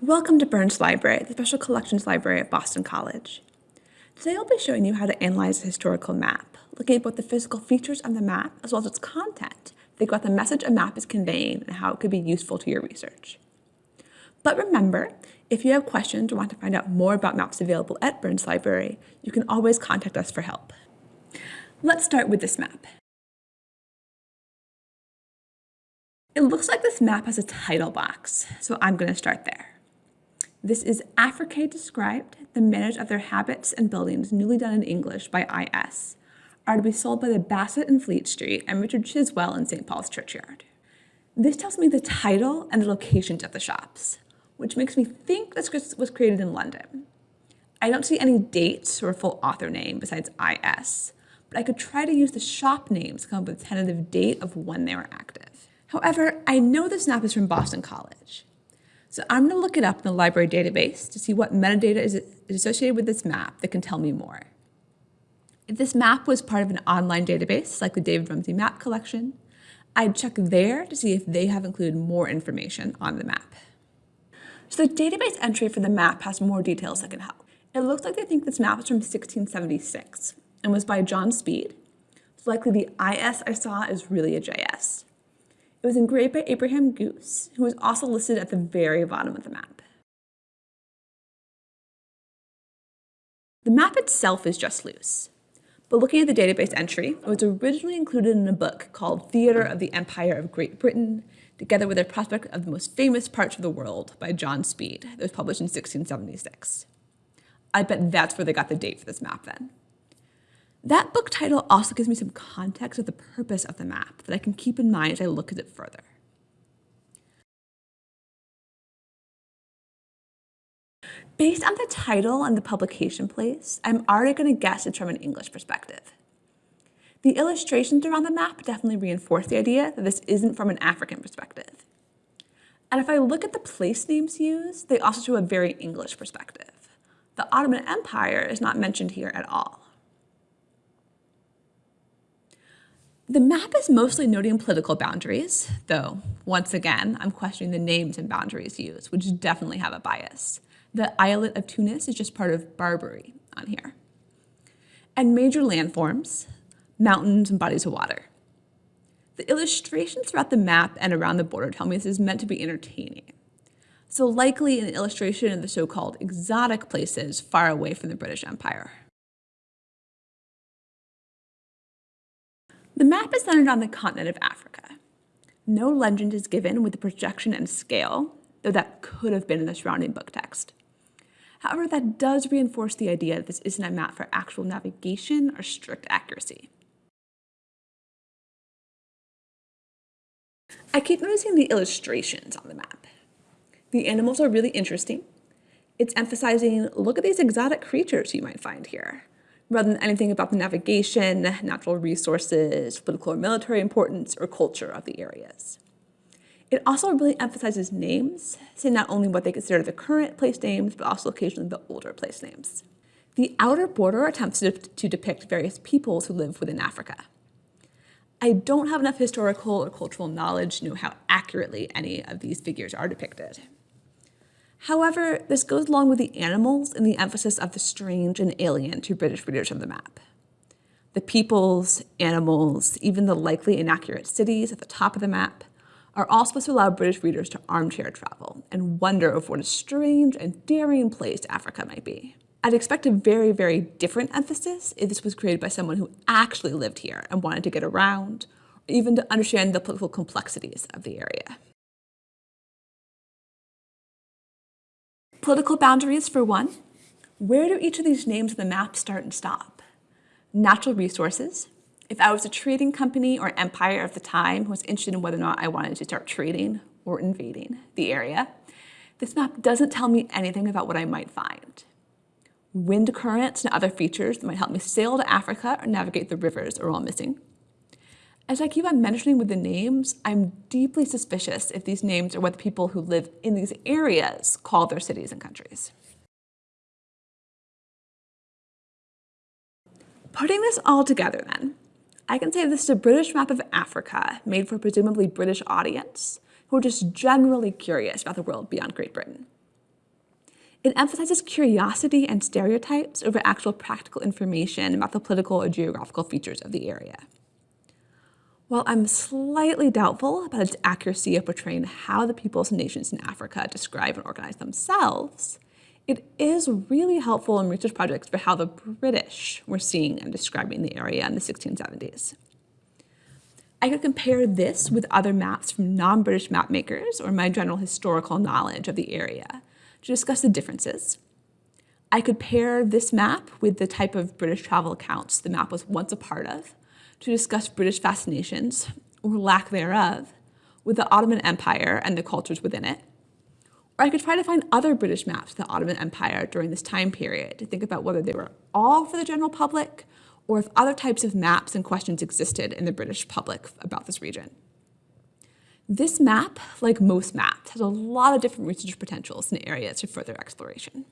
Welcome to Burns Library, the Special Collections Library at Boston College. Today I'll be showing you how to analyze a historical map, looking at both the physical features of the map as well as its content, think about the message a map is conveying and how it could be useful to your research. But remember, if you have questions or want to find out more about maps available at Burns Library, you can always contact us for help. Let's start with this map. It looks like this map has a title box, so I'm going to start there. This is Afrique described, the manage of their habits and buildings newly done in English by IS, are to be sold by the Bassett in Fleet Street and Richard Chiswell in St. Paul's Churchyard. This tells me the title and the locations of the shops, which makes me think this was created in London. I don't see any dates or full author name besides IS, but I could try to use the shop names to come up with a tentative date of when they were active. However, I know this map is from Boston College, so I'm going to look it up in the library database to see what metadata is associated with this map that can tell me more. If this map was part of an online database, like the David Rumsey Map Collection, I'd check there to see if they have included more information on the map. So the database entry for the map has more details that can help. It looks like they think this map is from 1676 and was by John Speed. So likely the IS I saw is really a JS. It was engraved by Abraham Goos, who was also listed at the very bottom of the map. The map itself is just loose, but looking at the database entry, it was originally included in a book called Theatre of the Empire of Great Britain, together with a prospect of the most famous parts of the world by John Speed that was published in 1676. I bet that's where they got the date for this map then. That book title also gives me some context of the purpose of the map that I can keep in mind as I look at it further. Based on the title and the publication place, I'm already going to guess it's from an English perspective. The illustrations around the map definitely reinforce the idea that this isn't from an African perspective. And if I look at the place names used, they also show a very English perspective. The Ottoman Empire is not mentioned here at all. The map is mostly noting political boundaries, though once again, I'm questioning the names and boundaries used, which definitely have a bias. The Eyalet of Tunis is just part of Barbary on here. And major landforms, mountains and bodies of water. The illustrations throughout the map and around the border tell me this is meant to be entertaining. So likely an illustration of the so-called exotic places far away from the British Empire. The map is centered on the continent of Africa. No legend is given with the projection and scale, though that could have been in the surrounding book text. However, that does reinforce the idea that this isn't a map for actual navigation or strict accuracy. I keep noticing the illustrations on the map. The animals are really interesting. It's emphasizing, look at these exotic creatures you might find here rather than anything about the navigation, natural resources, political or military importance, or culture of the areas. It also really emphasizes names, saying not only what they consider the current place names, but also occasionally the older place names. The outer border attempts to, to depict various peoples who live within Africa. I don't have enough historical or cultural knowledge to know how accurately any of these figures are depicted. However, this goes along with the animals and the emphasis of the strange and alien to British readers of the map. The peoples, animals, even the likely inaccurate cities at the top of the map are all supposed to allow British readers to armchair travel and wonder of what a strange and daring place Africa might be. I'd expect a very, very different emphasis if this was created by someone who actually lived here and wanted to get around, or even to understand the political complexities of the area. Political boundaries, for one. Where do each of these names of the map start and stop? Natural resources. If I was a trading company or empire of the time who was interested in whether or not I wanted to start trading or invading the area, this map doesn't tell me anything about what I might find. Wind currents and other features that might help me sail to Africa or navigate the rivers are all missing. As I keep on mentioning with the names, I'm deeply suspicious if these names are what the people who live in these areas call their cities and countries. Putting this all together then, I can say this is a British map of Africa made for a presumably British audience who are just generally curious about the world beyond Great Britain. It emphasizes curiosity and stereotypes over actual practical information about the political or geographical features of the area. While I'm slightly doubtful about its accuracy of portraying how the peoples and nations in Africa describe and organize themselves, it is really helpful in research projects for how the British were seeing and describing the area in the 1670s. I could compare this with other maps from non-British mapmakers or my general historical knowledge of the area to discuss the differences. I could pair this map with the type of British travel accounts the map was once a part of to discuss British fascinations, or lack thereof, with the Ottoman Empire and the cultures within it, or I could try to find other British maps of the Ottoman Empire during this time period to think about whether they were all for the general public or if other types of maps and questions existed in the British public about this region. This map, like most maps, has a lot of different research potentials and areas for further exploration.